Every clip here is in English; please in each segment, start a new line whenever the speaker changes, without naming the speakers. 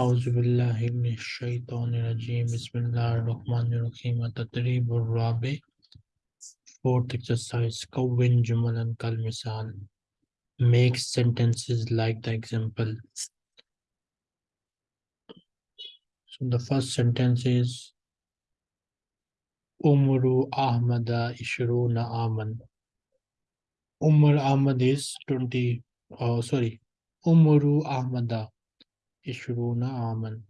आउज़बिल्लिमिनशैतरजीम बसमीम तकरीब fourth exercise का विन जुमलन कल मिसाल make sentences like the example so the first sentence is umru ahmada ishruna aman umar ahmad is 20 oh sorry umru ahmada Ishbuna Aman.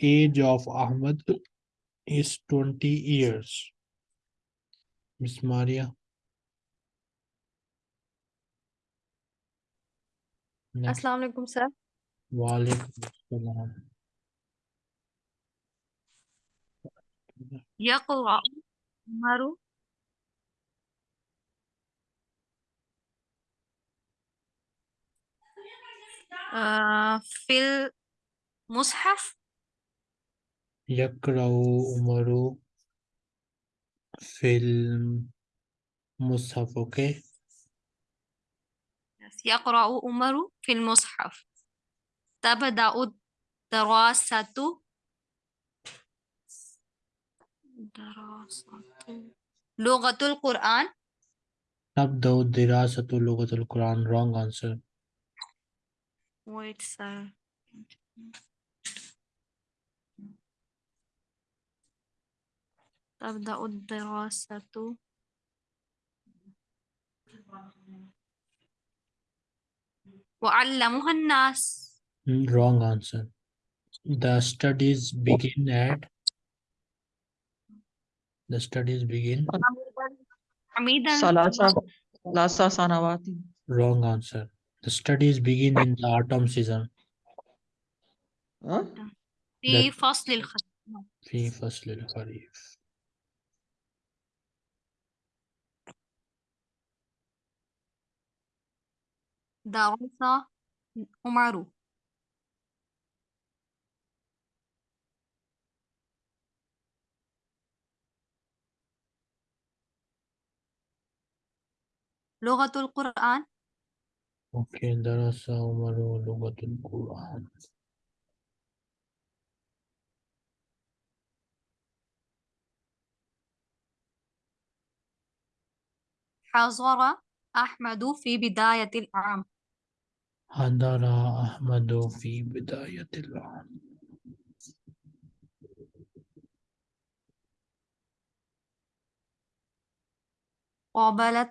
Age of Ahmad is 20 years. Miss Maria.
Assalamu alaikum, sir.
Wa alaikum
assalam. Yaqra آه، في المصحف.
يقرأ عمر في المصحف okay
يقرأ عمر في المصحف. تبدأ الدراسة. دراسة. لغة القرآن.
تبدأ دراسة لغة القرآن. Wrong answer.
wait sir تبدأ الدراسة وعلمها الناس
wrong answer the studies begin at the studies begin
حميدا
ثلاثة ثلاثة سنوات
wrong answer the studies begin in the autumn season
ها؟
في
that-
فصل الخريف
في فصل الخريف
درس عمر لغة القرآن
okay درس عمر لغة القرآن۔
حضر أحمد في بداية العام۔
حضر أحمد في بداية العام۔
قابلت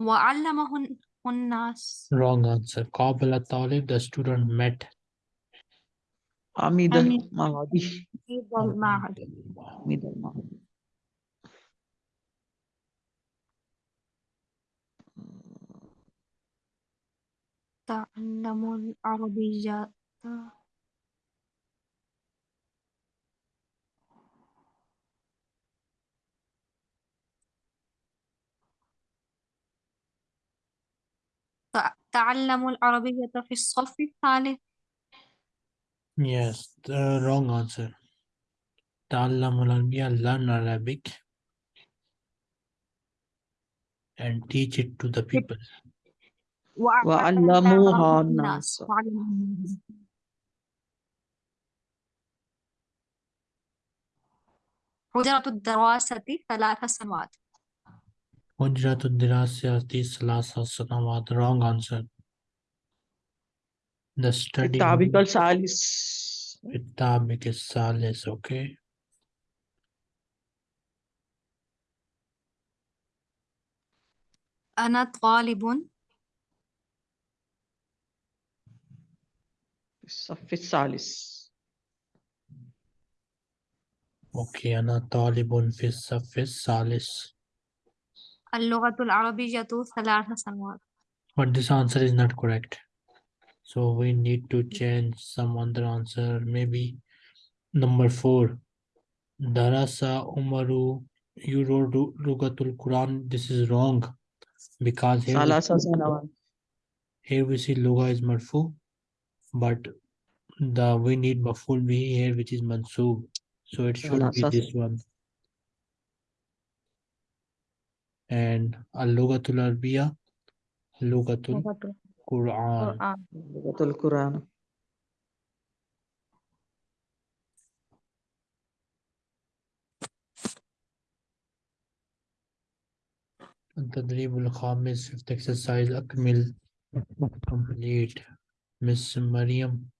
وعلمه الناس
wrong answer قابل الطالب the student met
عميد
عميد.
المعهدي
في المعهد
عميد المعهدي
تعلم العربية تع- تعلم العربية في الصف الثالث
Yes, the wrong answer. تعلم العربية learn Arabic and teach it to the people.
وعلموها الناس.
حجرة الدراسة ثلاث سنوات
حجرة الدراسة ثلاث سنوات wrong answer. The study
التعبير الثالث
بالتعبك الثالث okay.
أنا طالب
في الصف الثالث
Okay, أنا طالب في الصف الثالث.
اللغة العربية ثلاث سنوات
But this answer is not correct. So we need to change some other answer. Maybe number four. Darasa Umaru you wrote Ru- Lugatul Quran. This is wrong. Because here we,
ثلاث سنوات
here we see Luga is marfu, but the we need maful be here which is mansub. So it should be
Salasas-
this one. And Arabiya Lugatul
لغة
Quran.
القرآن
لغة القرآن
التدريب الخامس fifth exercise أكمل complete Miss Mariam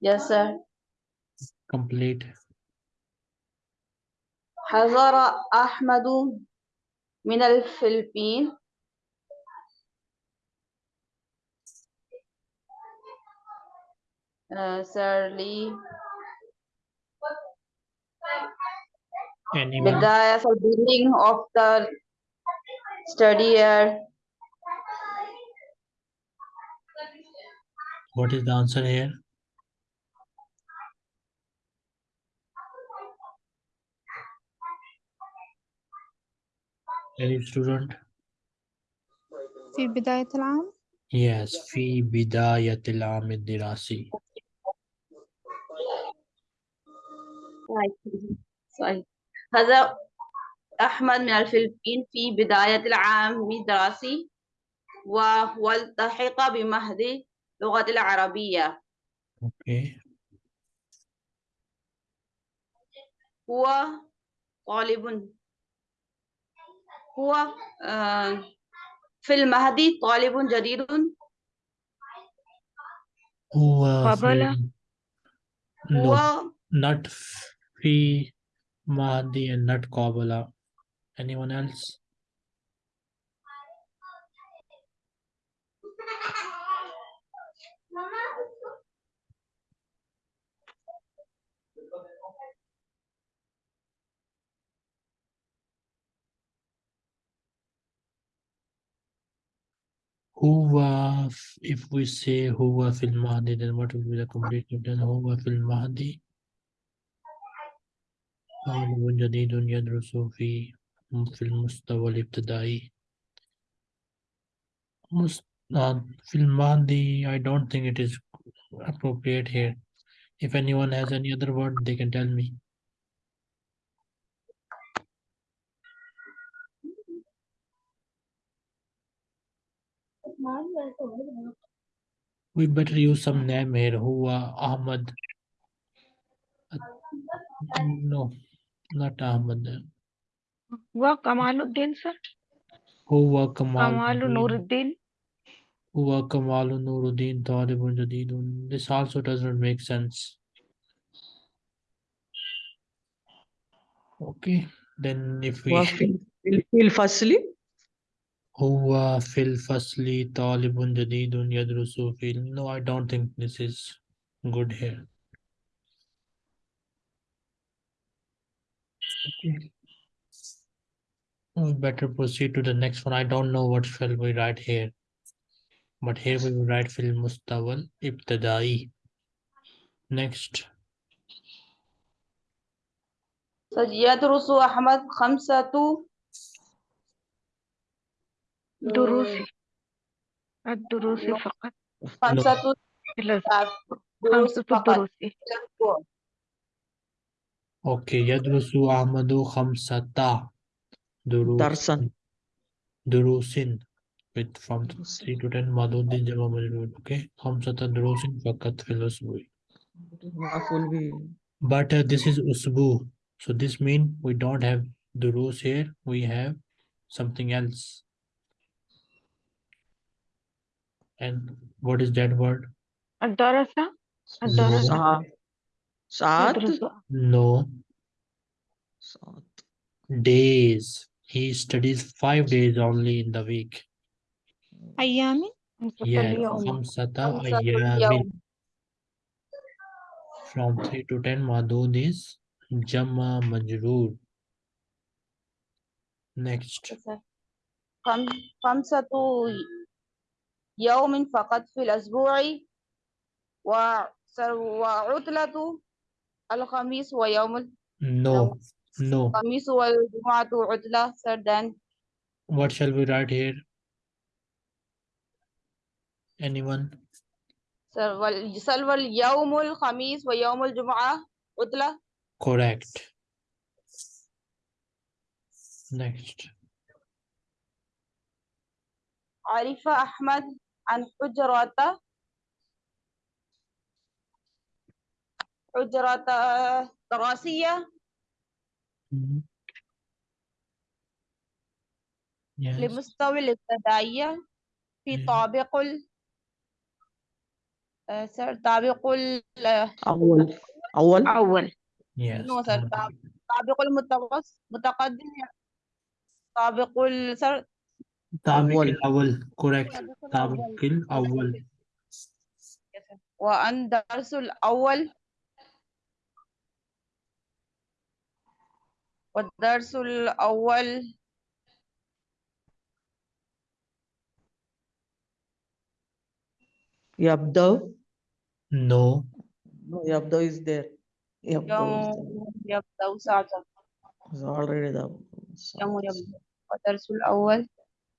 Yes, sir.
complete
حضر أحمد من الفلبين uh, Sir Lee
anyone
بداية the beginning of the study year
what is the answer here Any student?
في بداية العام؟
Yes في بداية العام الدراسي.
صحيح هذا أحمد من الفلبين في بداية العام الدراسي وهو التحق بمهد اللغة العربية.
Okay.
هو طالب هو آه، في المهد طالب جديد
هو
قابل.
في
هو
no not في Mahdi and not Qabala anyone else Huwa, f- if we say huwa fil mahdi, then what will be the complete sentence? Huwa fil mahdi. طالب جديد يدرس في في المستوى الابتدائي. مست... uh, في الماضي, I don't think it is appropriate here. If anyone has any other word, they can tell me. We better use some name here. Who Ahmad? No, not Ahmad.
Huwa Kamaluddin, sir.
Huwa Kamal.
Kamaluddin.
Huwa Kamalu Nuruddin Talibun Jadidun. This also does not make sense. Okay, then if we.
Fil Fasli.
Huwa fil fasli talibun jadidun yadrusu fil. No, I don't think this is good here. Okay. We better proceed to the next one. I don't know what shall we write here. But here we will write fil mustawal ibtadai. Next.
So, yadrusu Ahmad khamsatu
دروس الدروس فقط
خمسة
إلا
دروس
خمسة
فقط
دروس
Okay, يدرس أحمد خمسة دروس
درسا
دروس with from 3 to 10 مضود جمع مجرور okay خمسة دروس فقط في الأسبوع
مفعول به
but uh, this is أسبوع so this mean we don't have دروس here we have something else And what is that word?
Adarasa? Adarasa.
Saat?
No.
Saat.
Days. He studies five days only in the week.
Ayami?
Yeah, from
Ayami.
From 3 to 10, Madhud is Jama Majroor. Next.
Kamsa to يوم فقط في الأسبوع وعطلة الخميس ويوم
no. no.
الخميس والجمعة عطلة سردان
what shall we write here? Anyone?
سلوى اليوم الخميس ويوم الجمعة عطلة.
Correct. Next.
عرف أحمد؟ عن حجرة حجرة دراسية.
Yes.
لمستوى الابتدائية في. طابق ال آه، سر طابق ال
أول أول
أول
Yes.
طابق المتوسط متقدم طابق ال سر
طابق
أول.
الأول correct
الدرس
طابق
الأول.
الأول
وأن درس الأول والدرس الأول
يبدأ
no
no يبدأ is there يبدأ is there
يوم يبدأ ساعة
It's already the
يوم يبدأ والدرس الأول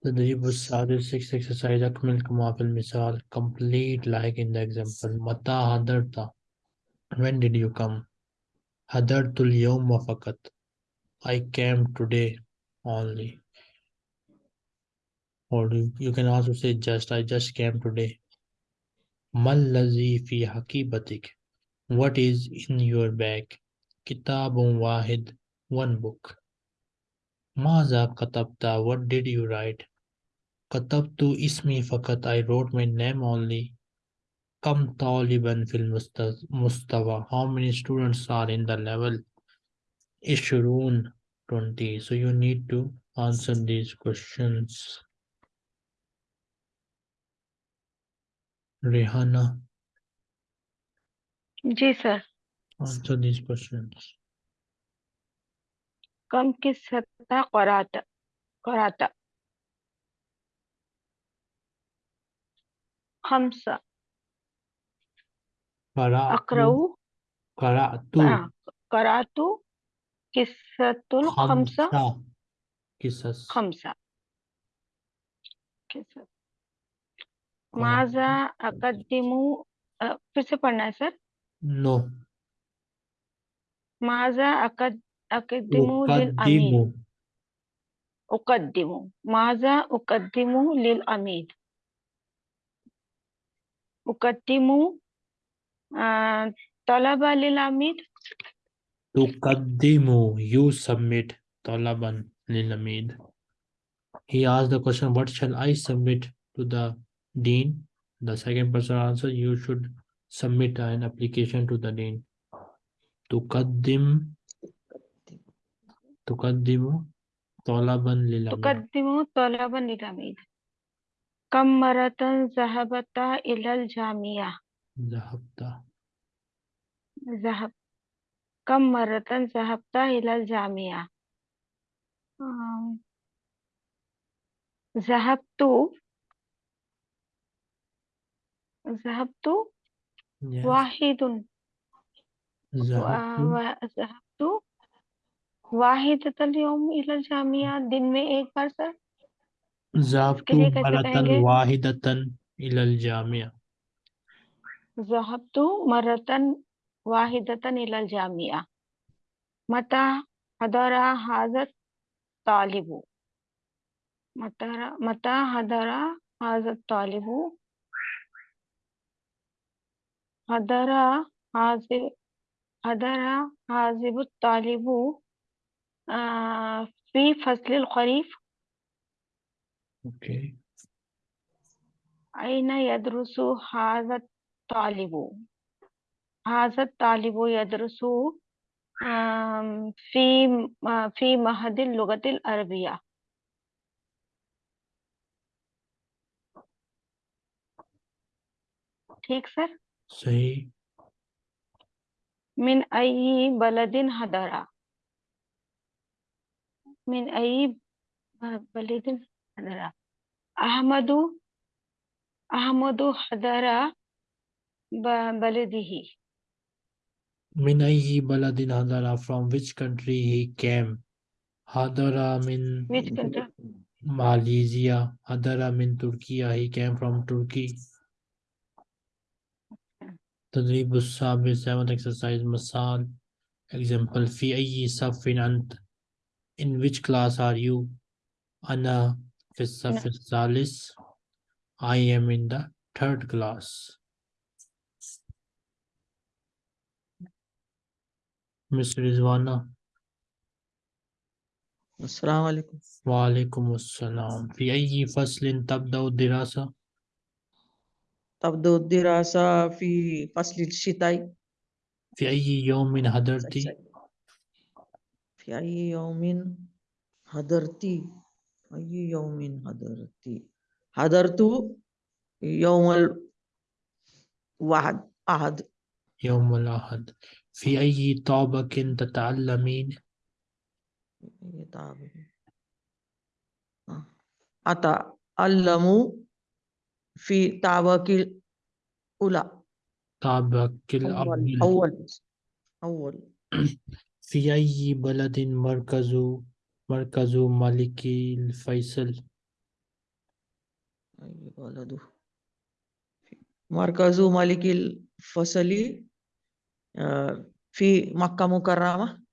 The Najib Sadi sixth exercise Akmal Kumafil Misal complete like in the example. Mata hadarta. When did you come? Hadartul Yom fakat. I came today only. Or you can also say just I just came today. Mal lazi fi haqibatik. What is in your bag? Kitabun wahid. One book. Maza katabta. What did you write? كتبت اسمي فقط I wrote my name only كم طالبا في المستوى how many students are in the level عشرون 20 so you need to answer these questions Rihanna
ji sir
answer these questions
कम किस सतह कराता خمسة
قرأت
أقرأ
قرأت
آه، قرأت قصة الخمسة
خمسة قصص
خمسة قصة ماذا أقدم آه، फिर से पढ़ना है sir
no
ماذا أقد أقدم للأمير
أقدم
أقدم ماذا أقدم للأمير أقدم آه، طلب للأمير
تقدم you submit طلبا للعميد he asked the question what shall I submit to the dean the second person answer you should submit an application to the dean تقدم تقدم طلبا للعميد
تقدم طلبا للأمير come मरतन जहबता इलल Jamia.
जहबता।
जहब come मरतन जहबता इलल Jamia. जहब जहबतु। जहबतु?
Yes. वाहिदुन।
जहबतु। वाहिद तल योम इलल जामिया दिन में एक बार सर?
ذهبت مرة واحدة إلى الجامعة.
ذهبت مرة واحدة إلى الجامعة. متى حضر هذا الطالب متى حضر هذا الطالب حضر حضر هذا الطالب آه، في فصل الخريف.
okay
أين يدرس هذا الطالب هذا الطالب يدرس آم، في آه، في معهد اللغة العربية ठीक sir
सही
من أي بلد حضر من أي ब- बलिदिन ಅಹಮದು ಅಹಮದು ಹದರ
baladihi. Minayhi baladin hadara, from which country he came. Hadara min
which country?
Malaysia. Hadara min Turkey. He came from Turkey. تدريب السابع seventh exercise مثال example في أي صف أنت in which class are you أنا في الصف الثالث I am in the third class Miss Rizwana
السلام عليكم
وعليكم السلام في أي فصل تبدأ الدراسة
تبدأ الدراسة في فصل الشتاء
في أي يوم حضرت
في أي يوم حضرت أي يوم حضرت؟ حضرت يوم الواحد أحد.
يوم الأحد. في أي طابق تتعلمين؟
يتعب. آه. أتعلم في طابق الأولى.
طابق
أول
الأول.
أول أول.
في أي بلد مركز؟ مركز ملك الفيصل
أي بلد مركز ملك الفصل آه، في مكة مكرمة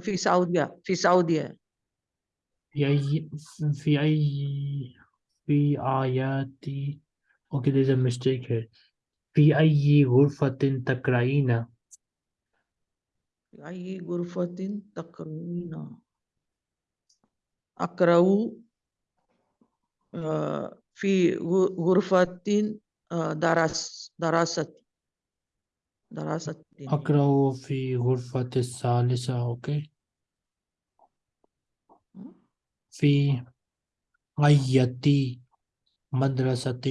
في سعودية في سعودية
في أي في أي في آيات okay there's a mistake here في أي غرفة تقرأين
أي غرفة تكرهون أقرأ آه، في غرفة آه، درس دراسة دراسة
أقرأ في غرفة الثالثة أوكي. في أي مدرسة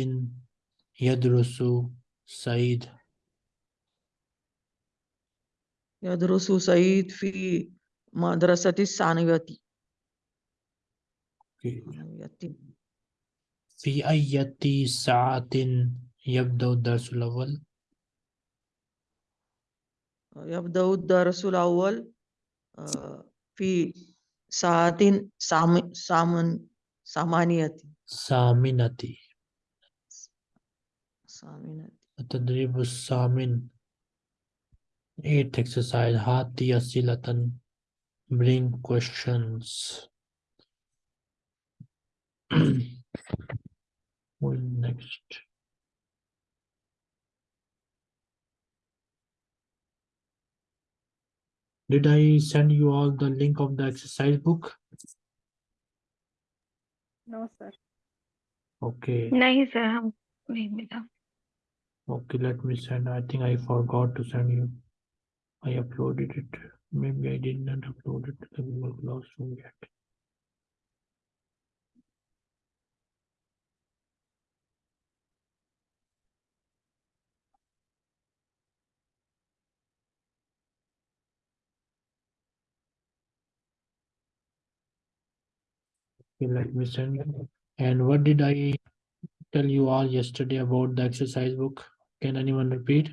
يدرس سعيد
يدرس سعيد في مدرسة الثانوية.
في أي ساعة يبدأ الدرس الأول؟
يبدأ الدرس الأول آه، في ساعة سامن ثمانية.
ثامنة.
ثامنة.
التدريب الثامن. 8. Exercise Hati Asilatan. Bring questions. well, next. Did I send you all the link of the exercise book?
No, sir.
Okay.
No, sir.
Okay, let me send. I think I forgot to send you. I uploaded it. Maybe I did not upload it to the Google Classroom yet. Okay, let me send you. And what did I tell you all yesterday about the exercise book? Can anyone repeat?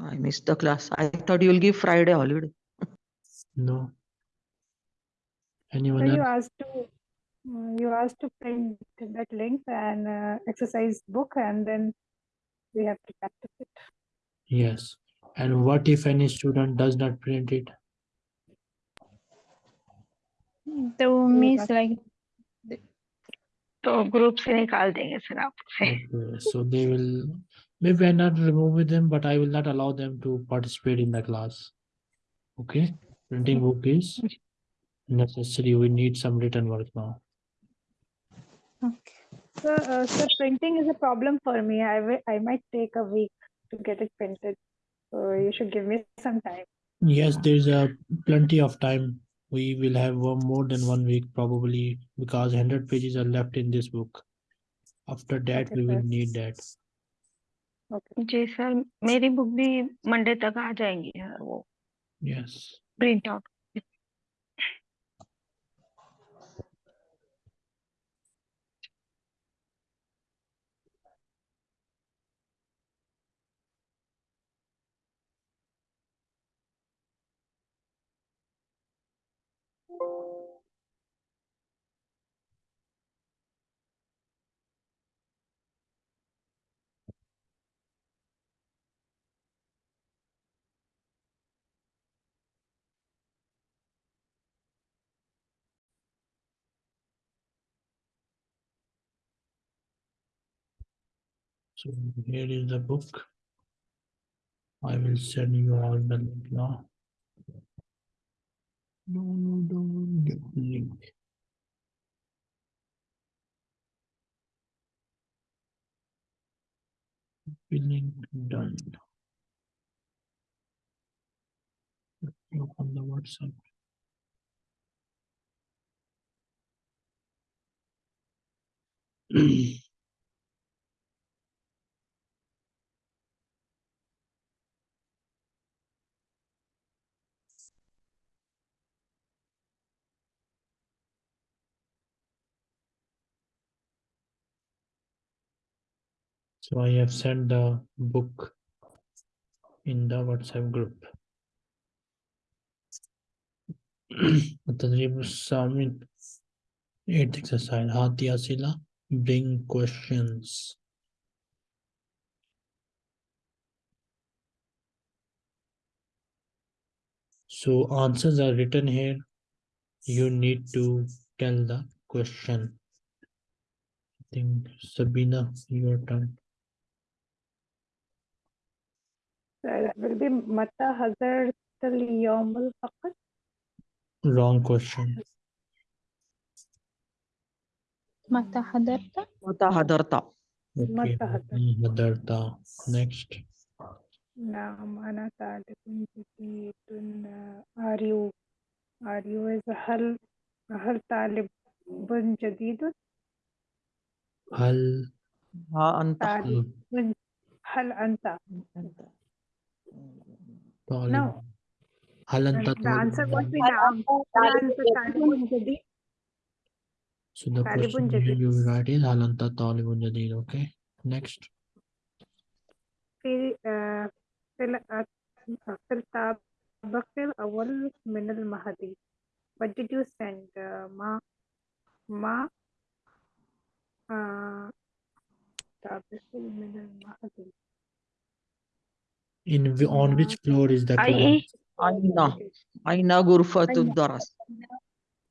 I missed the class. I thought you'll give Friday holiday.
No.
So
Anyone
you
else?
asked to, uh, you asked to print that link and uh, exercise book and then we have to practice it.
Yes. And what if any student does not print it?
तो means
बात-
like
तो group से निकाल देंगे sir आपसे
Okay, so they will, maybe I not remove them, but I will not allow them to participate in the class. Okay, printing book is necessary. We need some written work now. Okay.
So, uh, so printing is a problem for me. I I might take a week to get it printed. So you should give me some time.
Yes, there's a plenty of time. We will have one more than one week probably because hundred pages are left in this book. After that,
Okay,
we will
sir.
need that.
जी sir मेरी book भी Monday तक आ जाएँगी sir वो
yes
print out
So here is the book. I will send you all the link now. No, no, don't the link. Link done. Open the WhatsApp. I have sent the book in the WhatsApp group. Tadrib Summit 8th exercise. Hati Asila, bring questions. So answers are written here. You need to tell the question. I think Sabina, your turn.
متى حضرت اليوم الفقر
Wrong question.
متى حضرت
متى حضرت.
متى حضرت؟
Hadarta. Next.
نعم أنا طالب جديد are you are you is هل هل طالب جديد
هل
ها أنت
هل أنت No.
هل أنت
the answer
طالب
would be نعم هل أنت طالب جديد
So the
طالب
question here
جديد.
you write is هل أنت طالب جديد okay next
في آه، في ال- في الطابق الأول من المهدي what did you send آه، ما ما آه، طابق من المهدي
In on which floor is
that
class?
Aina.
Aina
gurfatu
daras.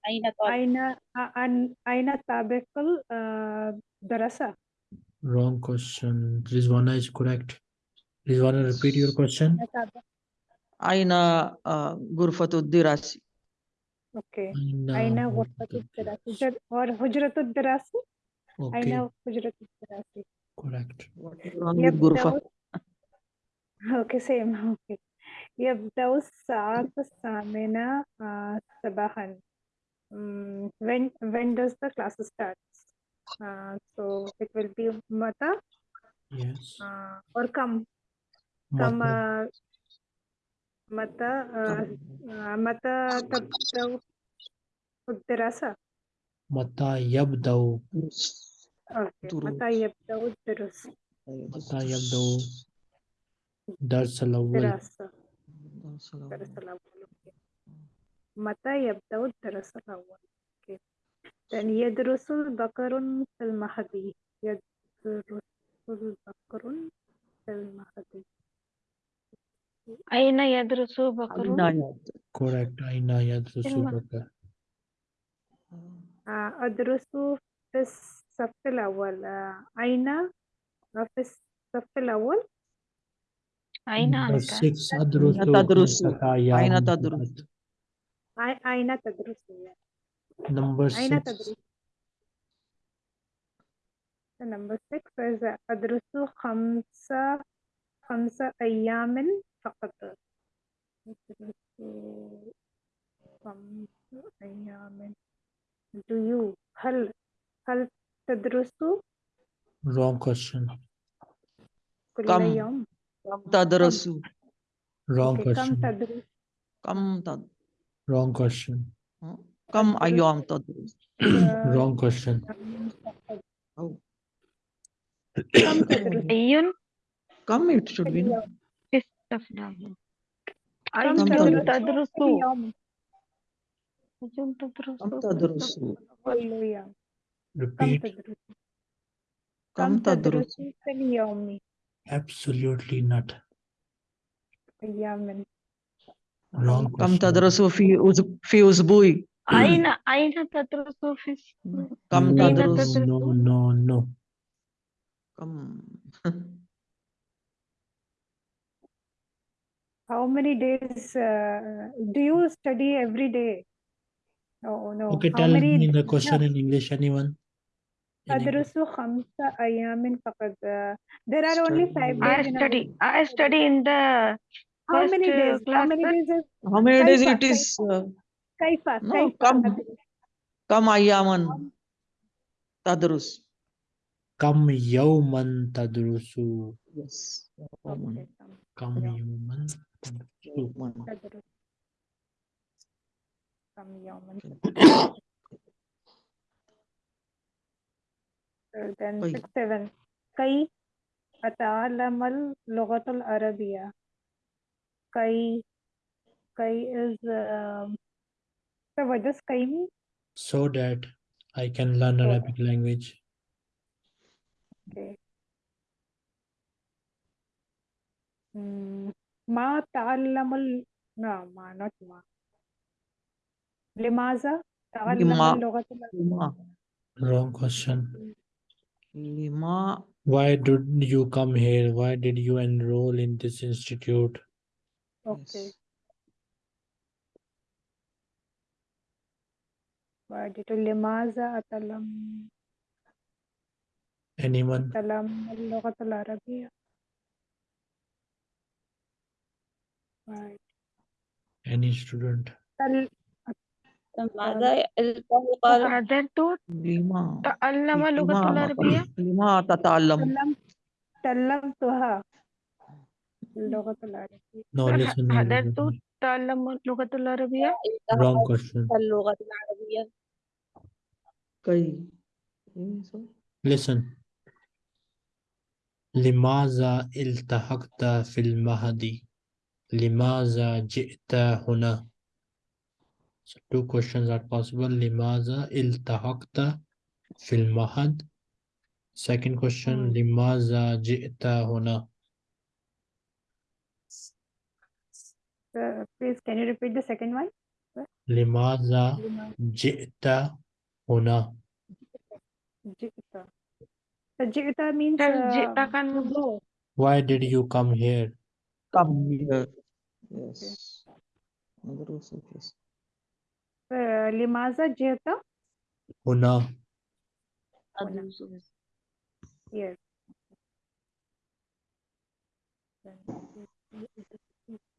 Aina
Aina Aina tabekul uh, darasa.
Wrong question. Rizwana is correct. Rizwana, repeat your question.
Aina
uh,
gurfatu
dirasi.
Okay.
Aina gurfatu dirasi. Or hujratu dirasi?
Okay.
Aina hujratu dirasi.
Correct.
What is wrong with gurfa?
يبدأ أوكي سيم أوكي يبدأ الساعة الثامنة آه، صباحا Mm, when when does the class start uh, so it will be متى
yes
uh, or كم كم
متى
آه، متى آه، آه، متى تبدأ الدراسة
متى يبدأ
أوكي
دروس.
متى يبدأ الدروس
متى يبدأ درس الأول.
دراسة الدرس الأول. أوكي. متى يبدأ الدرس الأول؟ أوكي then يدرس البقر في المهدي يدرس البقر في المهدي
أين يدرس بكر
correct. أين يدرس. بكر
آه، أدرس في الصف الأول. آه، أين؟ آه، في الصف الأول؟
أين أنت
six أدرس
أين تدرس؟ أين تدرس؟
أين تدرس
Number
أين
six.
تدرس number six is أدرس خمسة خمسة أيام فقط أدرس خمسة أيام do you هل هل تدرس
wrong question.
كل
كم؟
يوم
Kam.
Wrong
okay,
question.
Kam tad.
Wrong question.
Kam ayam
tadarasu.
Wrong question.
Oh.
Ayun.
Come it should be.
Kam
Repeat. absolutely not
أيام
wrong
كم
question
تدرس في أس... في أسبوع
أين أين تدرس في الصف
كم
no,
أين
تدرس
تدرس؟
no no no
كم
How many days uh, do you study every day? Oh no.
Okay,
How
tell
many
me the
days-
question in English. Anyone?
Adrusu uh, There are only five days. I
study. I study in the.
How many
uh,
days? How many days is?
How many days it is? Uh,
Kaifa.
No, come. Come Ayaman. Tadrus.
Come Yauman Tadrusu.
Yes.
Come
Yauman Tadrusu.
Come Yaman. then
طيب.
six seven كي أتعلم اللغة العربية كي كي is um, so what does كي mean?
So that I can learn
So-
Arabic language.
Okay. Mm, ما تعلم ال... no ما not ما لماذا تعلم
لما-
اللغة العربية
Lima.
Wrong question.
Lima.
Why did you come here? Why did you enroll in this institute?
Okay. Why atalam?
Anyone?
Atalam
Any student?
مع
ذلك القول
قال
لما
تعلم اللغة العربية؟
لما تتعلم
تعلمتها اللغة العربية.
قدرت
تعلم اللغة العربية؟
wrong question.
اللغة العربية.
كي
listen. لماذا التحقت في المهدي؟ لماذا جئت هنا؟ So two questions are possible. Limaza iltahakta fil mahad. Second question,
mm.
limaza jita huna.
Uh, please, can you repeat the second one?
Limaza jita
huna. Jita. Jita means. Uh,
jita
can go.
Why did you come here?
Come here. Yes.
Okay. لماذا جئت
هنا.
yes.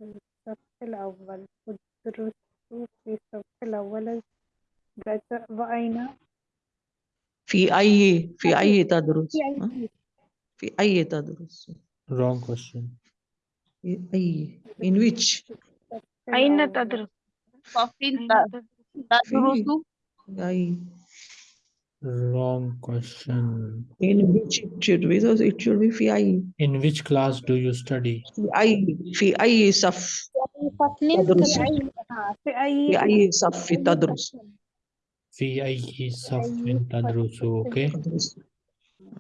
الصف الأول أدرس في الصف الأول وأين
في أي في أي تدرس
في؟ أي
تدرس
Wrong question.
في أي in which
أين. تدرس
صف
أين تدرس
تدرس
أي
Wrong question.
in which it should be so it should be في أي
In which class do you study?
في أي في أي صف تدرس
في أي آه، في أي
في أي صف
أي
تدرس
صف.
في أي صف
أي
تدرس؟
صف.
Okay.
تدرس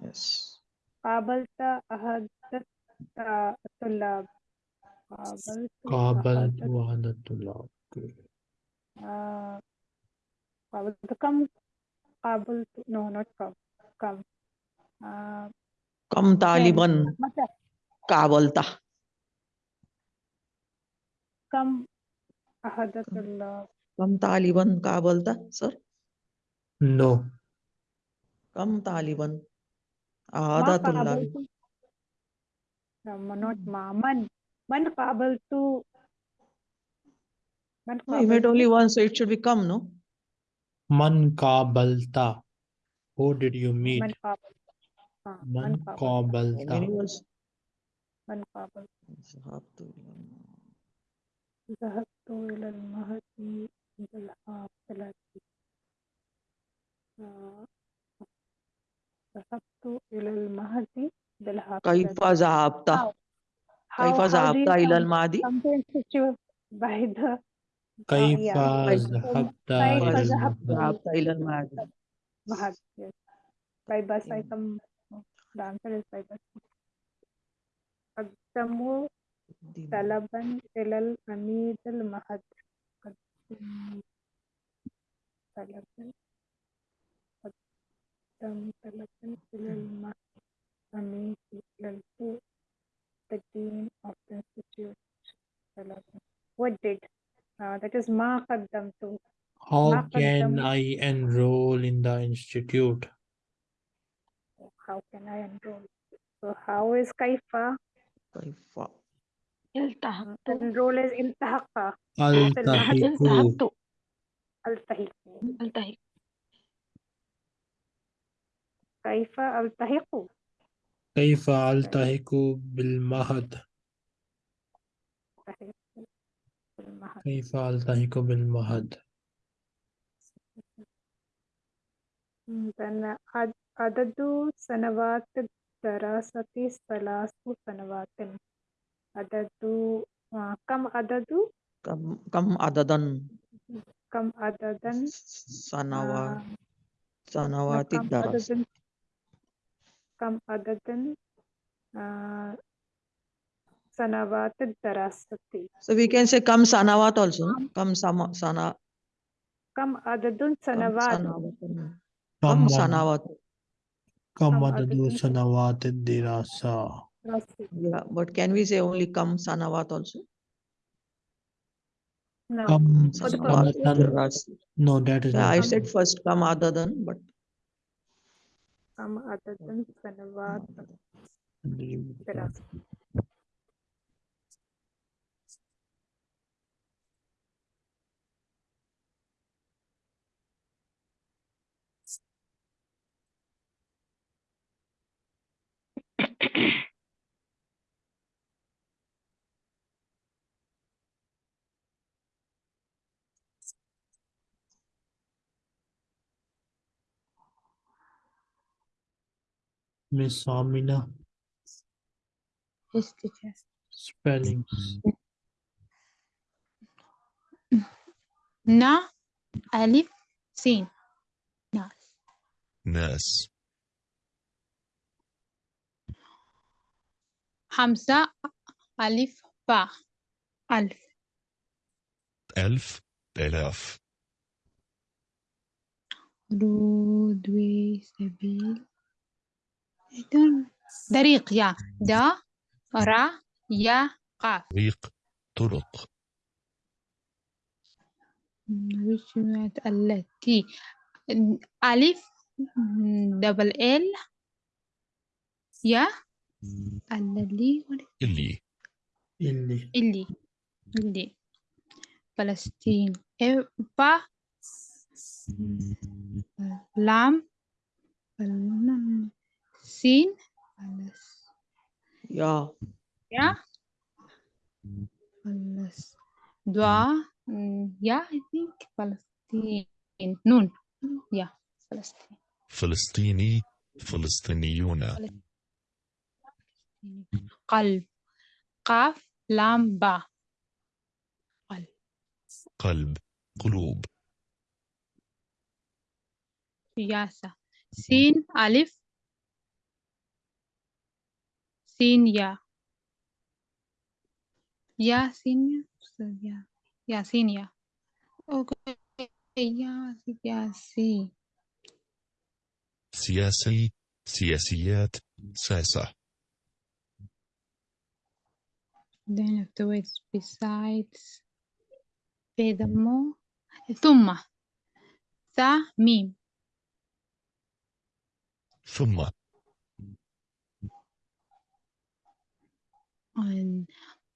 yes
قابلت أحد الطلاب قابلت
قابلت
أحد
واحد الطلاب. Okay.
آه، قابلت كم قابلت no not كم كم آه،
كم طالبا
متى
قابلته
كم أحد الطلاب
كم طالبا قابلته sir
No.
كم طالبا
ما
هذا طلاب
قابلت no, not ما من من قابلت من
No, you made
قابلت
only one, so it should be come, no?
من قابلت. Who did you meet?
من قابلت آه، من
من
قابلت
How
قابلت.
many words?
من قابلت
ذهبت إلى الم-
ذهبت إلى المهدي بالحافلة آه، ذهبت إلى المهدي بالحافلة
كيف ذهبت؟
How?
كيف
How- how do
ذهبت
you
إلى
come-
المهدي؟
come to institute by the
كيف
yeah.
ذهبت
كيف
إلى
ذهبت
المهد؟
ذهبت إلى المهدي
Mahad, yes. By bus I
Yeah.
come. The answer is by bus. قدموا
دي-
طلبا إلى العميد المهد قدموا طلبا قدم طلبا إلى المهد أميتي إلى الفوق the dean of the institute ثلاثة. what did uh, that is ما قدمت
How
ما
can
قدم-
I enroll in the institute?
how can I enroll so how is كيف
كيف
التحقت
enroll is التحق
ألتحق
التحقت
التحق
التحق
كيف التحق
كيف ألتحق بالمهد؟
التحق بالمهد.
كيف ألتحق بالمهد؟
then عد- عدد سنوات الدراسة ثلاث سنوات عدد آه، كم عدد
كم كم عددا
كم عددا
سنوات
آه،
سنوات
كم
الدراسة
عدد كم عدد sanawat darasati.
So we can say kam sanavat also. Kam
sama,
sana.
Kam
adadun
sanavat.
Kam
sanavat.
Kam
adadun sanawat
dirasa.
Yeah, but can we say only kam sanavat also?
No.
Kam
sanawat
No, that is.
Yeah, I said first kam adadan, but.
Kam adadan sanawat darasa.
Miss Amina.
Yes, teacher.
Spellings.
Na, Alif, Sin. Nas.
Nas.
Hamza, alif, ba. Alf.
ألف آلاف.
رودوي سبيل طريق يا. دا را يا قاف
طريق طرق.
التي. ألف دبل ال يا الذي
اللي
اللي
اللي اللي فلسطين. با لام. سين
yeah
يا. فلس دعاء يا. I think فلسطين. نون. يا. فلسطين.
فلسطيني. فلسطينيون.
قلب. قاف لام با. قلب.
قلب. قلوب.
سياسة. سين ألف. سين يا. يا سين يا. يا سين يا. أوكي يا يا سي
سياسي سياسيات ساسة.
then afterwards besides furthermore ثم ثا ميم
ثم
and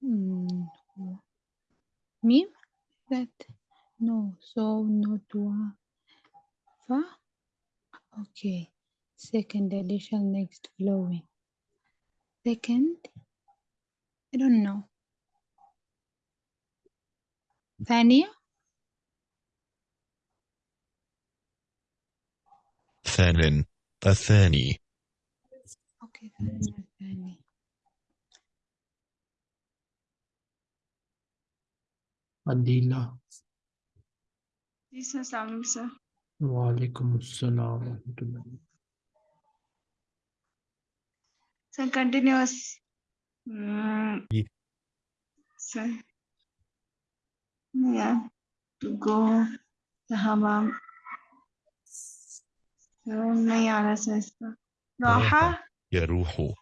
mm, meme that no so no dua fa okay second addition next flowing second I don't know. ثانية
ثان الثاني
اوكي ثاني
الثاني عديلة السلام
عليكم وعليكم السلام ورحمة
الله So continuous
Mm,
so, yeah, to go the hammam. So, may على أساس راحة
يروح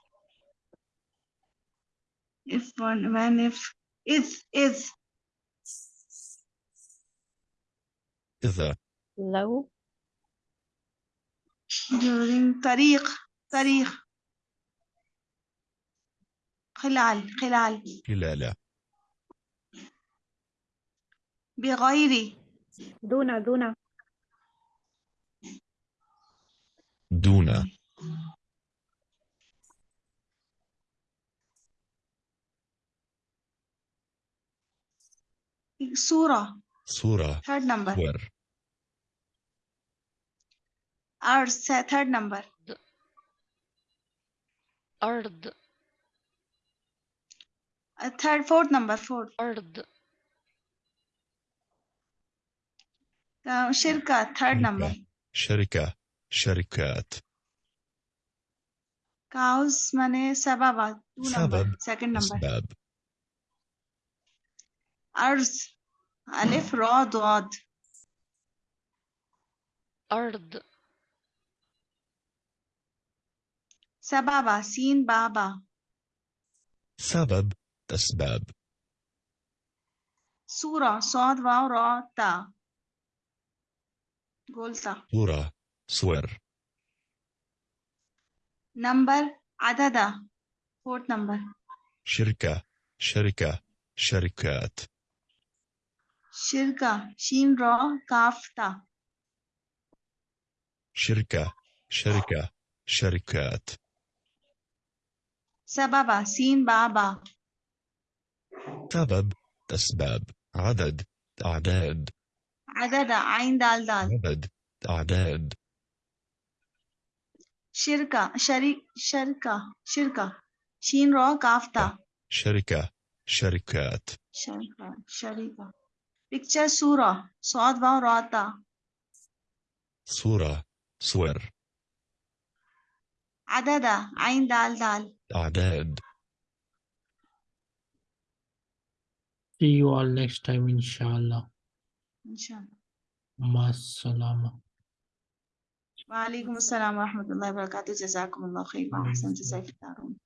if one when if is is
إذا
لو
during طريق طريق خلال خلال.
خلال.
بغير.
دون دون.
دون.
صورة
صورة
third number.
صور
Earth third number.
أرض
Uh, third, fourth number, fourth.
Third.
Uh, shirka, third number.
Sharika, sharikat.
Cows mane sababa, two Sabab,
number,
second number.
Sabab.
Arz, alif, ra, dod.
Ard.
Sababa, seen baba.
Sabab. أسباب
صورة صاد واو را تا. قلتا
صورة صور
number عددا fourth number
شركة شركة شركات.
شركة شين را كاف تا.
شركة شركة شركات.
سبابة سين بابا
سبب أسباب عدد أعداد.
عددا عين دال دال.
عدد أعداد.
شركة شريك شركة شركة. شين را كاف تا
شركة شركات.
شركة شركة. picture صورة. صاد واو را تا
صورة صور.
عددا عين دال دال.
أعداد.
See you all next time, inshallah.
Inshallah. Masalama. Wa alaikum wa rahmatullahi wa barakatuh. Ahsan.